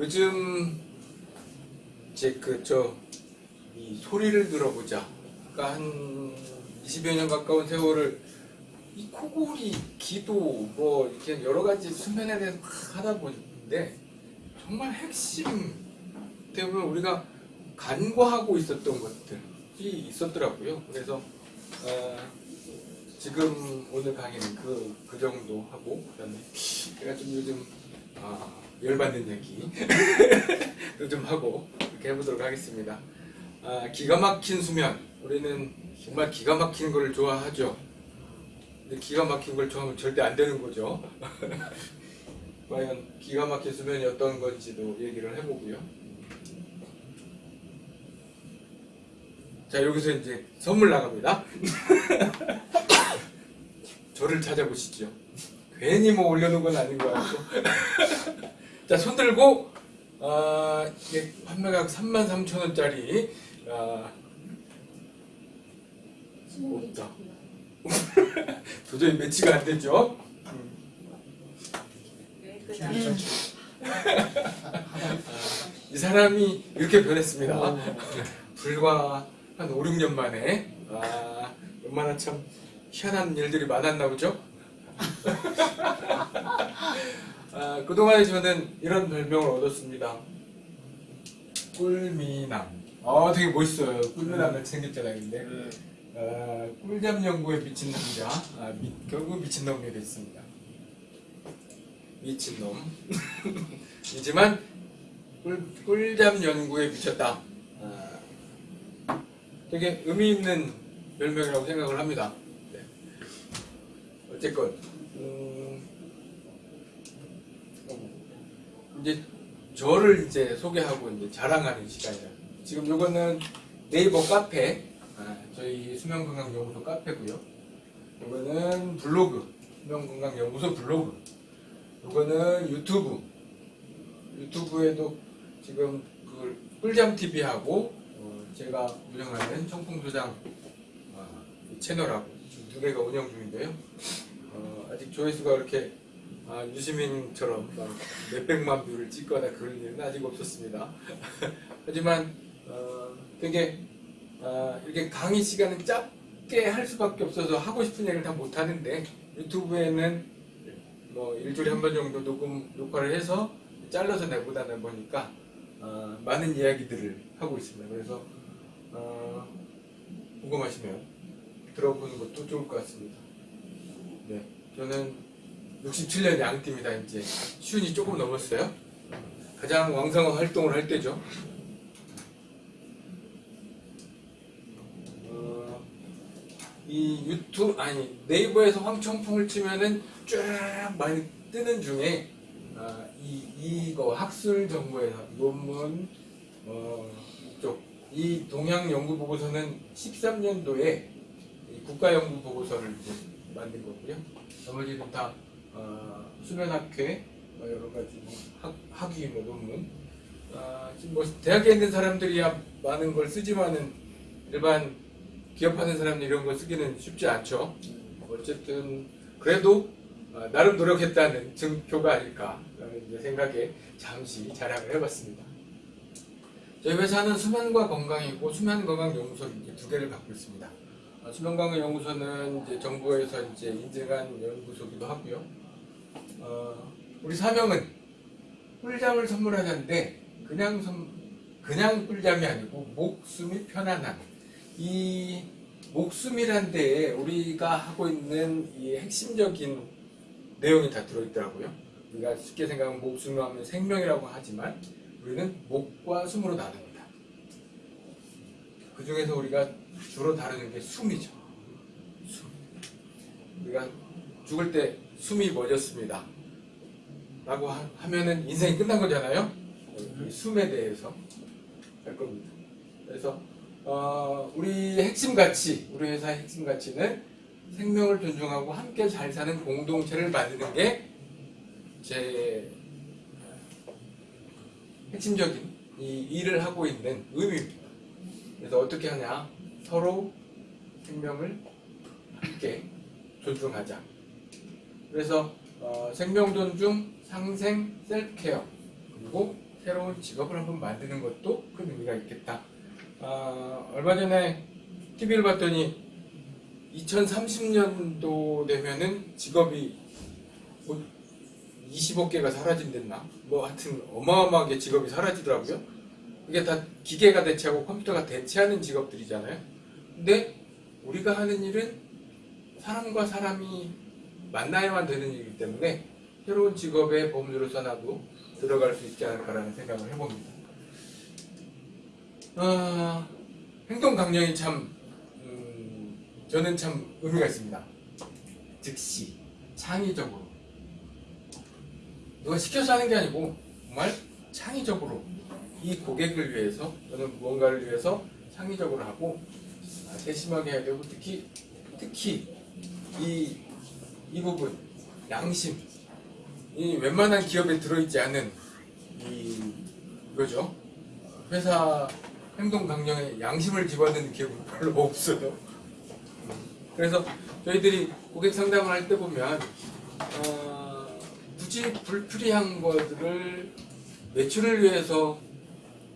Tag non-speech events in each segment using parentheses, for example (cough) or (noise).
요즘 이제 그저이 소리를 들어보자. 그러니까 한 20여 년 가까운 세월을 이 코골이, 기도 뭐 이렇게 여러 가지 수면에 대해서 막 하다 보는데 정말 핵심 때문에 우리가 간과하고 있었던 것들이 있었더라고요. 그래서 어, 지금 오늘 강의는 그, 그 정도 하고 그다음에 제가 좀 요즘 아, 열받는 얘기 (laughs) 좀 하고 이렇게 해보도록 하겠습니다. 아, 기가 막힌 수면 우리는 정말 기가 막힌 걸 좋아하죠. 근데 기가 막힌 걸 좋아하면 절대 안 되는 거죠. (laughs) 과연 기가 막힌 수면이 어떤 건지도 얘기를 해보고요. 자 여기서 이제 선물 나갑니다. (laughs) 저를 찾아보시죠. 괜히 뭐 올려놓은 건 아닌 것 같고. 자, 손 들고, 아, 이게 판매가격 33,000원짜리, 아, 없다. (laughs) 도저히 매치가 안 되죠? 이 사람이 이렇게 변했습니다. 불과 한 5, 6년 만에, 아, 얼마나 참 희한한 일들이 많았나 보죠? (laughs) 아, 그동안에 저는 이런 별명을 얻었습니다. 꿀미남. 아, 되게 멋있어요. 꿀미남을 생겼잖아요, 근데. 아, 꿀잠 연구에 미친 남자. 아, 미- 결국 미친 놈이 됐습니다. 미친 놈. (laughs) 이지만, 꿀, 꿀잠 연구에 미쳤다. 아, 되게 의미 있는 별명이라고 생각을 합니다. 네. 어쨌건, 음, 이제 저를 이제 소개하고 이제 자랑하는 시간이라. 지금 요거는 네이버 카페, 아, 저희 수면건강연구소 카페고요. 요거는 블로그, 수면건강연구소 블로그. 요거는 유튜브. 유튜브에도 지금 그 꿀잠 TV하고 어, 제가 운영하는 청풍도장 아, 이 채널하고 지금 두 개가 운영 중인데요. 어, 아직 조회수가 그렇게 아, 유시민처럼 막 몇백만 view를 찍거나 그런 일은 아직 없었습니다. (laughs) 하지만 어, 되게 아, 이렇게 강의 시간은 짧게 할 수밖에 없어서 하고 싶은 얘기를 다 못하는데 유튜브에는 뭐 일주일에 한 번 정도 녹음 녹화를 해서 잘라서 내보다 보니까 어, 많은 이야기들을 하고 있습니다. 그래서 어, 궁금하시면 들어보는 것도 좋을 것 같습니다. 네, 저는 67년 양띠입니다. 이제 시운이 조금 넘었어요. 가장 왕성한 활동을 할 때죠. 어, 이 유튜브 아니 네이버에서 황청풍을 치면은 쫙 많이 뜨는 중에 아, 이 이거 학술 정보에서 논문 어, 쪽 이 동양 연구 보고서는 13년도에 국가 연구 보고서를 만든 거고요. 나머지는 다 어, 수면학회 뭐 여러 가지 뭐 학, 학위 뭐 논문 아, 지금 뭐 대학에 있는 사람들이야 많은 걸 쓰지만은 일반 기업하는 사람들 이런 거 쓰기는 쉽지 않죠. 어쨌든 그래도 어, 나름 노력했다는 증표가 아닐까 생각에 잠시 자랑을 해봤습니다. 저희 회사는 수면과 건강이고 수면 건강 연구소 이제 두 개를 갖고 있습니다. 어, 수면 건강 연구소는 이제 정부에서 이제 인증한 연구소기도 하고요. 어, 우리 사명은 꿀잠을 선물하자인데 그냥 선, 그냥 꿀잠이 아니고 목숨이 편안한 이 목숨이란 데에 우리가 하고 있는 이 핵심적인 내용이 다 들어있더라고요. 우리가 쉽게 생각하면 목숨을 하면 생명이라고 하지만 우리는 목과 숨으로 나눕니다. 그 중에서 우리가 주로 다루는 게 숨이죠. 숨. 우리가 죽을 때 숨이 멎었습니다. 라고 하, 하면은 인생이 끝난 거잖아요. 이 숨에 대해서 할 겁니다. 그래서 어, 우리 핵심 가치, 우리 회사의 핵심 가치는 생명을 존중하고 함께 잘 사는 공동체를 만드는 게 제 핵심적인 이 일을 하고 있는 의미입니다. 그래서 어떻게 하냐? 서로 생명을 함께 존중하자. 그래서 어, 생명 존중, 상생, 셀프케어 그리고 새로운 직업을 한번 만드는 것도 큰 의미가 있겠다. 아, 얼마 전에 TV를 봤더니 2030년도 되면은 직업이 뭐 20억 개가 사라진댔나? 뭐 하여튼 어마어마하게 직업이 사라지더라고요. 이게 다 기계가 대체하고 컴퓨터가 대체하는 직업들이잖아요. 근데 우리가 하는 일은 사람과 사람이 만나야만 되는 일이기 때문에 새로운 직업의 범주로서 나도 들어갈 수 있지 않을까라는 생각을 해봅니다. 아, 행동 강령이 참 음, 저는 참 의미가 있습니다. 즉시 창의적으로 누가 시켜서 하는 게 아니고 정말 창의적으로 이 고객을 위해서 또는 무언가를 위해서 창의적으로 하고 아, 세심하게 해야 되고 특히 특히 이, 이 부분 양심 이 웬만한 기업에 들어있지 않은 이 이거죠 회사 행동 강령에 양심을 집어넣는 기업은 별로 없어요. 그래서 저희들이 고객 상담을 할 때 보면 어, 굳이 불필요한 것들을 매출을 위해서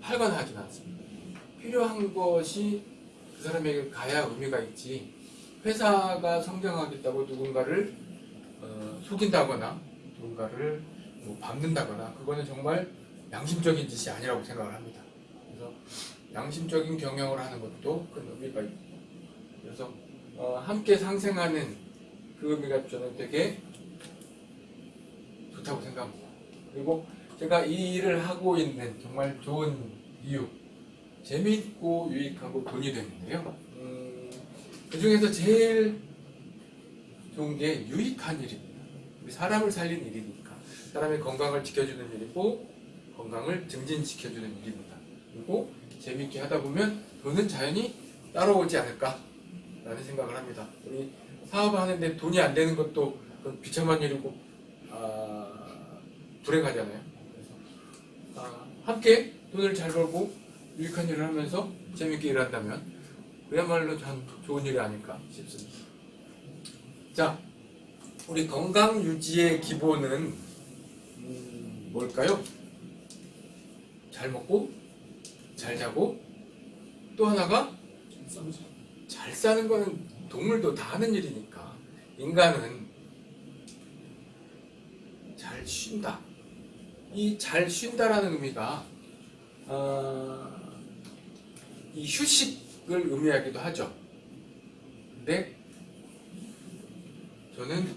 팔거나 하진 않습니다. 필요한 것이 그 사람에게 가야 의미가 있지. 회사가 성장하겠다고 누군가를 어, 속인다거나 누군가를 뭐 밟는다거나 그거는 정말 양심적인 짓이 아니라고 생각을 합니다. 그래서 양심적인 경영을 하는 것도 큰 의미가 있고 그래서 어, 함께 상생하는 그 의미가 저는 되게 좋다고 생각합니다. 그리고 제가 이 일을 하고 있는 정말 좋은 이유 재미있고 유익하고 돈이 되는데요. 음, 그 중에서 제일 좋은 게 유익한 일입니다. 사람을 살린 일이니까 사람의 건강을 지켜주는 일이고 건강을 증진시켜주는 일입니다. 그리고 재미있게 하다 보면 돈은 자연히 따라오지 않을까 라는 생각을 합니다. 우리 사업하는데 돈이 안 되는 것도 비참한 일이고 아, 불행하잖아요. 그래서 아, 함께 돈을 잘 벌고 유익한 일을 하면서 재미있게 일한다면 그야말로 참 좋은 일이 아닐까 싶습니다. 자, 우리 건강 유지의 기본은 음, 뭘까요? 잘 먹고 잘 자고 또 하나가 잘 사는 거는 동물도 다 하는 일이니까 인간은 잘 쉰다. 이 잘 쉰다라는 의미가 어, 이 휴식 을 의미하기도 하죠. 근데 저는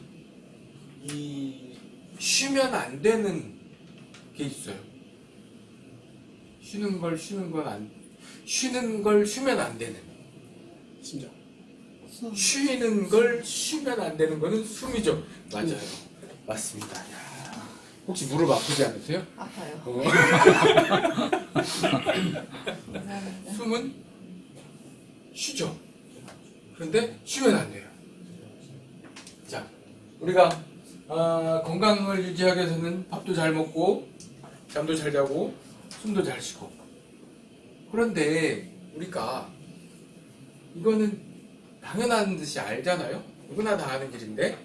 이 쉬면 안 되는 게 있어요. 쉬는 걸 쉬는 건 안, 쉬는 걸 쉬면 안 되는. 심장. 쉬는 걸 쉬면 안 되는 거는 숨이죠. 맞아요. 맞습니다. 야, 혹시 무릎 아프지 않으세요? 아파요. 어. (laughs) 숨은 쉬죠. 그런데 쉬면 안 돼요. 자, 우리가 아, 건강을 유지하기 위해서는 밥도 잘 먹고 잠도 잘 자고 숨도 잘 쉬고 그런데 우리가 이거는 당연한 듯이 알잖아요. 누구나 다 아는 일인데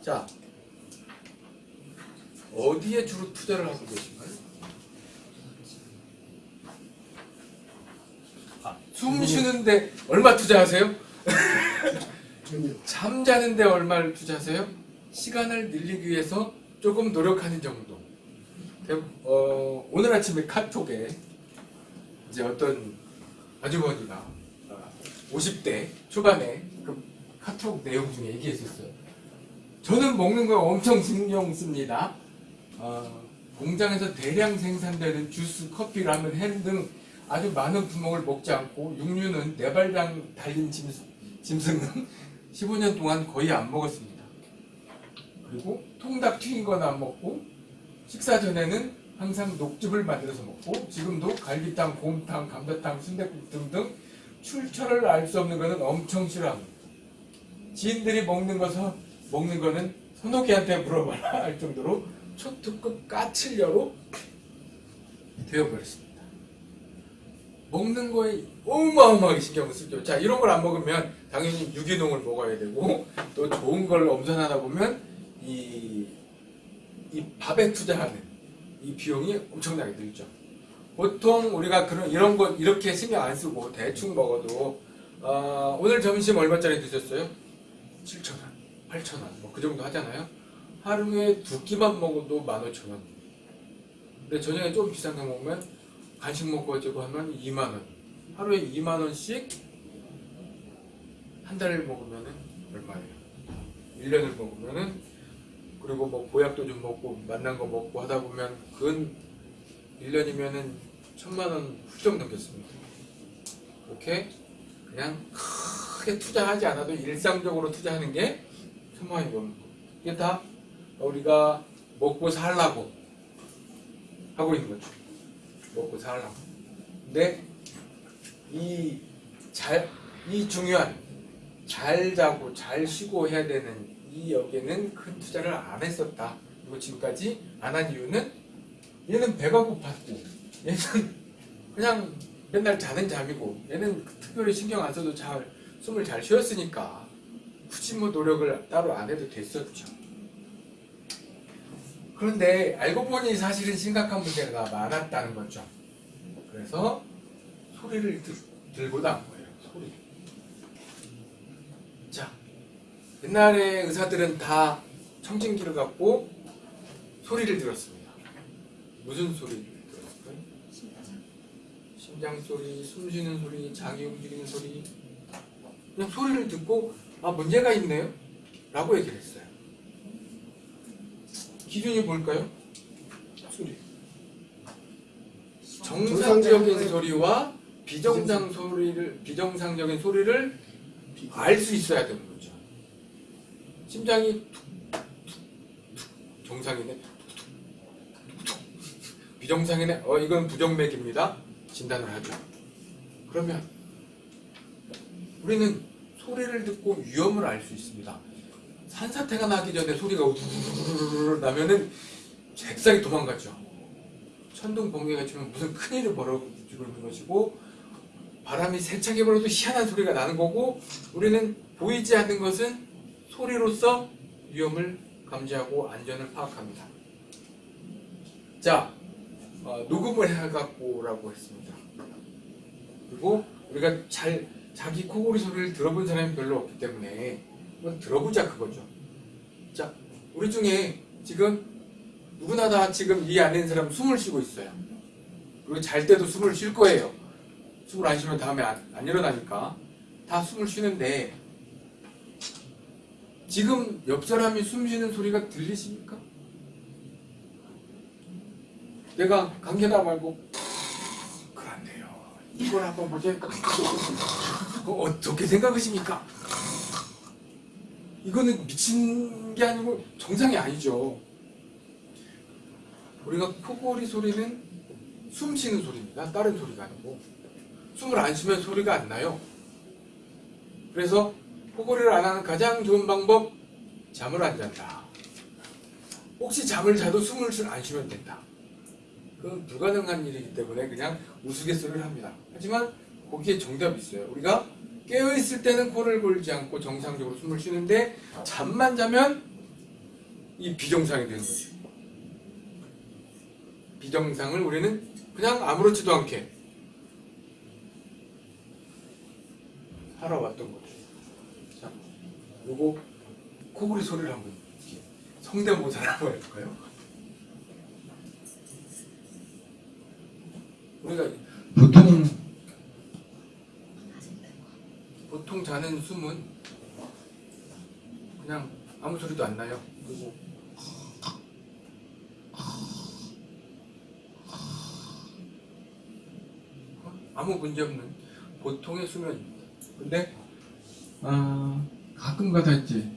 자 어디에 주로 투자를 하고 계신가 요? 숨 쉬는데 얼마 투자하세요? (laughs) 잠자는데 얼마를 투자하세요? 시간을 늘리기 위해서 조금 노력하는 정도. 대- 어, 오늘 아침에 카톡에 이제 어떤 아주머니가 어, 50대 초반에 그 카톡 내용 중에 얘기했었어요. 저는 먹는 거 엄청 신경 씁니다. 어, 공장에서 대량 생산되는 주스, 커피, 라면, 햄 등 아주 많은 품목을 먹지 않고 육류는 네 발당 달린 짐, 짐승은 (laughs) 15년 동안 거의 안 먹었습니다. 그리고 통닭 튀긴 건 안 먹고 식사 전에는 항상 녹즙을 만들어서 먹고 지금도 갈비탕, 곰탕, 감자탕, 순댓국 등등 출처를 알 수 없는 것은 엄청 싫어합니다. 지인들이 먹는 것을 먹는 거는 선호기한테 물어봐라 (laughs) 할 정도로 초특급 까칠녀로 되어버렸습니다. 먹는 거에 어마어마하게 신경을 쓰죠. 자, 이런 걸 안 먹으면 당연히 유기농을 먹어야 되고 또 좋은 걸 엄선하다 보면 이, 이 밥에 투자하는 이 비용이 엄청나게 들죠. 보통 우리가 그런 이런 거 이렇게 신경 안 쓰고 대충 먹어도 어, 오늘 점심 얼마짜리 드셨어요? 7,000원, 8,000원 뭐 그 정도 하잖아요. 하루에 두 끼만 먹어도 15,000원. 근데 저녁에 좀 비싼 거 먹으면 간식 먹고 어쩌고 하면 2만 원. 하루에 2만 원씩 한 달을 먹으면은 얼마예요? 1년을 먹으면은 그리고 뭐 보약도 좀 먹고 만난 거 먹고 하다 보면 근 1년이면은 천만 원 훌쩍 넘겠습니다. 이렇게 그냥 크게 투자하지 않아도 일상적으로 투자하는 게 천만 원이 넘는 거. 이게 다 우리가 먹고 살라고 하고 있는 거죠. 먹고 살라고. 근데 이 잘, 이 중요한 잘 자고 잘 쉬고 해야 되는 이 여기는 큰 투자를 안 했었다. 그리고 지금까지 안 한 이유는 얘는 배가 고팠고 얘는 (laughs) 그냥 맨날 자는 잠이고 얘는 특별히 신경 안 써도 잘 숨을 잘 쉬었으니까 굳이 뭐 노력을 따로 안 해도 됐었죠. 그런데 알고 보니 사실은 심각한 문제가 많았다는 거죠. 그래서 소리를 들, 들고 나온 거예요. 소리. 자, 옛날에 의사들은 다 청진기를 갖고 소리를 들었습니다. 무슨 소리를 들었을까요? 심장 소리, 숨 쉬는 소리, 장이 움직이는 소리. 그냥 소리를 듣고 아 문제가 있네요. 라고 얘기를 했어요. 기준이 뭘까요? 소리. 정상적인 소리와 비정상 소리를 비정상적인 소리를 알 수 있어야 되는 거죠. 심장이 정상이네. 비정상이네. 어 이건 부정맥입니다. 진단을 하죠. 그러면 우리는 소리를 듣고 위험을 알 수 있습니다. 산사태가 나기 전에 소리가 우르르르 나면은 잽싸게 도망가죠. 천둥 번개가 치면 무슨 큰일이 벌어지고 있는 것이고 바람이 세차게 불어도 희한한 소리가 나는 거고 우리는 보이지 않는 것은 소리로서 위험을 감지하고 안전을 파악합니다. 자, 어, 녹음을 해갖고라고 했습니다. 그리고 우리가 잘 자기 코골이 소리를 들어본 사람이 별로 없기 때문에 한번 들어보자 그거죠. 자, 우리 중에 지금 누구나 다 지금 이 안에 있는 사람 숨을 쉬고 있어요. 그리고 잘 때도 숨을 쉴 거예요. 숨을 안 쉬면 다음에 안, 안 일어나니까 다 숨을 쉬는데 지금 옆 사람이 숨 쉬는 소리가 들리십니까? 내가 감기다 말고 그렇네요. 이걸 한번 보니까 어떻게 생각하십니까? 이거는 미친 게 아니고 정상이 아니죠. 우리가 코골이 소리는 숨 쉬는 소리입니다. 다른 소리가 아니고 숨을 안 쉬면 소리가 안 나요. 그래서 코골이를 안 하는 가장 좋은 방법 잠을 안 잔다. 혹시 잠을 자도 숨을 안 쉬면 된다. 그건 불가능한 일이기 때문에 그냥 우스갯소리를 합니다. 하지만 거기에 정답이 있어요. 우리가 깨어 있을 때는 코를 골지 않고 정상적으로 숨을 쉬는데 잠만 자면 이 비정상이 되는 거죠. 비정상을 우리는 그냥 아무렇지도 않게 살아왔던 거죠. 자, 요거 코골이 소리를 한번 성대모사를 한번 해볼까요? 우리가 보통 보통 자는 숨은 그냥 아무 소리도 안 나요. 그리고 아무 문제 없는 보통의 수면입니다. 근데 아, 가끔가다 이제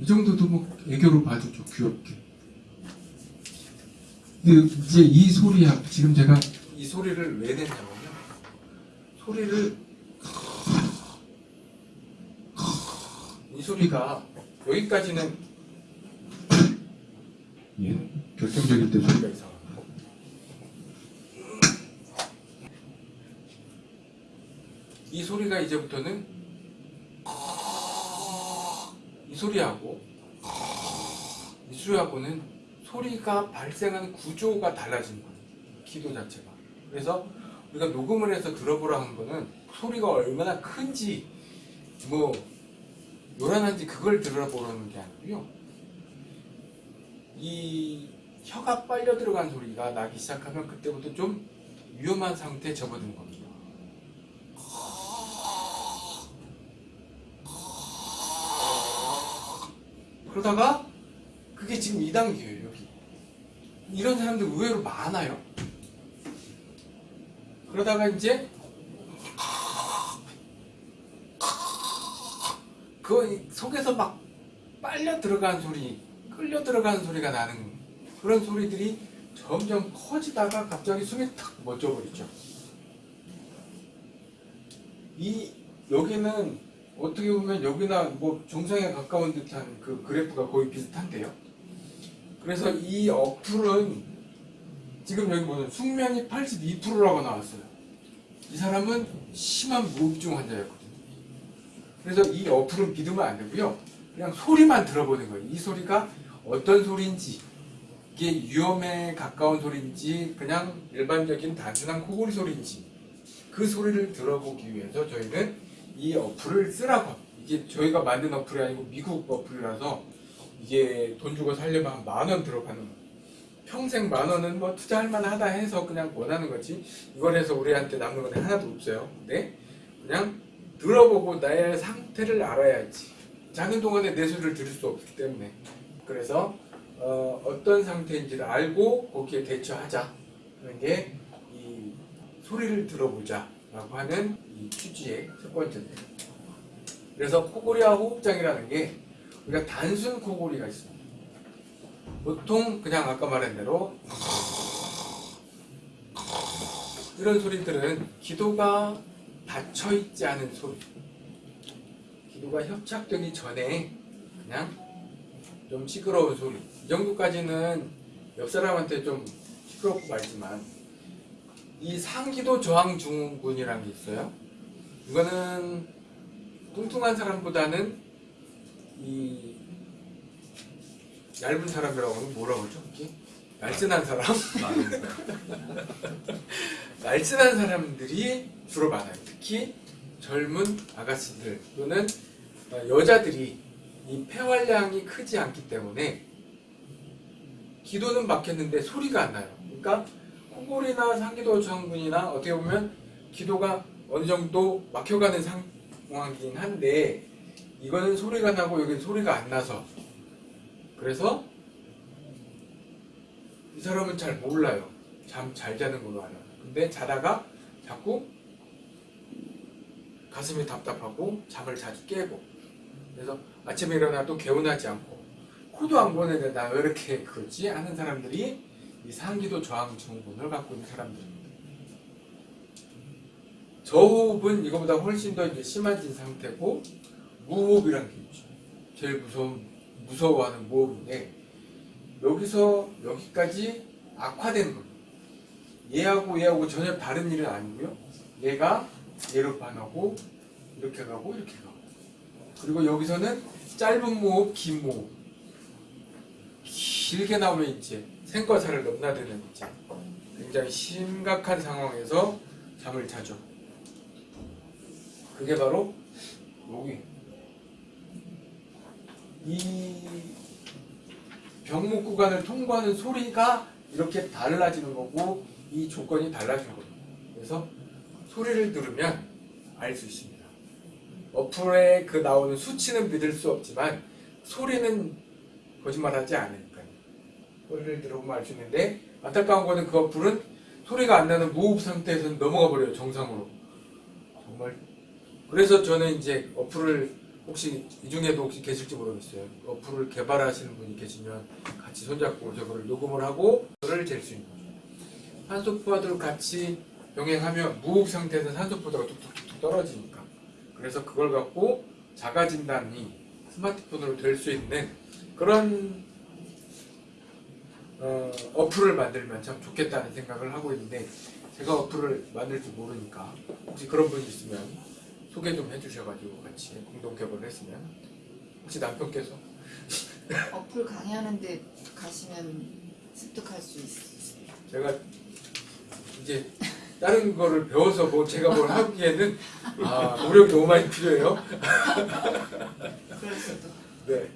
이 정도도 뭐 애교로 봐주죠 귀엽게. 근데 이제 이 소리야 지금 제가 이 소리를 왜 냈냐면요. 소리를 이 소리가 여기까지는 예 결정적일 때 소리가 이상합니다. 이 소리가 이제부터는 이 소리하고 이 소리하고는 소리가 발생하는 구조가 달라진 거예요. 기도 자체가. 그래서 우리가 녹음을 해서 들어보라 한 거는 소리가 얼마나 큰지 뭐 요란한지 그걸 들어보라는 게 아니고요. 이 혀가 빨려 들어간 소리가 나기 시작하면 그때부터 좀 위험한 상태에 접어든 겁니다. 그러다가 그게 지금 2단계예요, 여기. 이런 사람들 의외로 많아요. 그러다가 이제 그 속에서 막 빨려 들어간 소리, 끌려 들어가는 소리가 나는 그런 소리들이 점점 커지다가 갑자기 숨이 탁 멎어버리죠. 이 여기는 어떻게 보면 여기나 뭐 정상에 가까운 듯한 그 그래프가 거의 비슷한데요. 그래서 이 어플은 지금 여기 보면 숙면이 82%라고 나왔어요. 이 사람은 심한 무흡증 환자였거든요. 그래서 이 어플은 믿으면 안 되고요. 그냥 소리만 들어보는 거예요. 이 소리가 어떤 소리인지, 이게 위험에 가까운 소리인지, 그냥 일반적인 단순한 코골이 소리인지, 그 소리를 들어보기 위해서 저희는 이 어플을 쓰라고. 이게 저희가 만든 어플이 아니고 미국 어플이라서 이게 돈 주고 살려면 한 만 원 들어가는 거예요. 평생 만 원은 뭐 투자할 만하다 해서 그냥 원하는 거지 이걸 해서 우리한테 남는 건 하나도 없어요. 근데 그냥 들어보고 나의 상태를 알아야지. 자는 동안에 내 소리를 들을 수 없기 때문에 그래서 어, 어떤 상태인지를 알고 거기에 대처하자 하는 게 이 소리를 들어보자 라고 하는 이 취지의 첫 번째입니다. 그래서 코골이와 호흡장이라는 게 우리가 단순 코골이가 있습니다. 보통 그냥 아까 말한 대로 이런 소리들은 기도가 닫혀 있지 않은 소리. 기도가 협착되기 전에 그냥 좀 시끄러운 소리. 이 정도까지는 옆 사람한테 좀 시끄럽고 말지만 이 상기도 저항 증후군이라는 게 있어요. 이거는 뚱뚱한 사람보다는 이 얇은 사람이라고 하면 뭐라고 하죠? 이게 날씬한 사람? 날씬한 사람들이 주로 많아요. 특히 젊은 아가씨들 또는 어, 여자들이 이 폐활량이 크지 않기 때문에 기도는 막혔는데 소리가 안 나요. 그러니까 코골이나 상기도 저항군이나 어떻게 보면 기도가 어느 정도 막혀가는 상황이긴 한데 이거는 소리가 나고 여기는 소리가 안 나서 그래서 이 사람은 잘 몰라요. 잠 잘 자는 걸로 알아요. 근데 자다가 자꾸 가슴이 답답하고 잠을 자주 깨고 그래서 아침에 일어나도 개운하지 않고 코도 안 보내는데 나 왜 이렇게 그러지? 하는 사람들이 이 상기도 저항 증후군을 갖고 있는 사람들입니다. 저호흡은 이거보다 훨씬 더 이제 심해진 상태고 무호흡이라는 게 있죠. 제일 무서운 무서워하는 무호흡인데 여기서 여기까지 악화된 거예요. 얘하고 얘하고 전혀 다른 일은 아니고요. 얘가 얘로 반하고 이렇게 가고 이렇게 가고 그리고 여기서는 짧은 무호흡, 긴 무호흡 길게 나오면 이제 생과사를 넘나드는 이제 굉장히 심각한 상황에서 잠을 자죠. 그게 바로 여기 이 병목 구간을 통과하는 소리가 이렇게 달라지는 거고 이 조건이 달라진 겁니다. 그래서 소리를 들으면 알 수 있습니다. 어플에 그 나오는 수치는 믿을 수 없지만 소리는 거짓말하지 않으니까요. 소리를 들어보면 알 수 있는데 안타까운 거는 그 어플은 소리가 안 나는 무호흡 상태에서는 넘어가 버려요 정상으로. 정말 그래서 저는 이제 어플을 혹시 이 중에도 혹시 계실지 모르겠어요. 어플을 개발하시는 분이 계시면 같이 손잡고 저거를 녹음을 하고 저를 잴 수 있는 거죠. 산소포화도를 같이 병행하면 무호흡 상태에서 산소포화도가 뚝뚝뚝 떨어지니까. 그래서 그걸 갖고 자가 진단이 스마트폰으로 될 수 있는 그런 어, 어플을 만들면 참 좋겠다는 생각을 하고 있는데 제가 어플을 만들 줄 모르니까 혹시 그런 분이 있으면 소개 좀 해주셔가지고 같이 공동 개발을 했으면 혹시 남편께서 (laughs) 어플 강의하는데 가시면 습득할 수 있어. 제가 이제 다른 거를 배워서 뭐 제가 뭘 하기에는 아 노력이 너무 많이 필요해요. 네.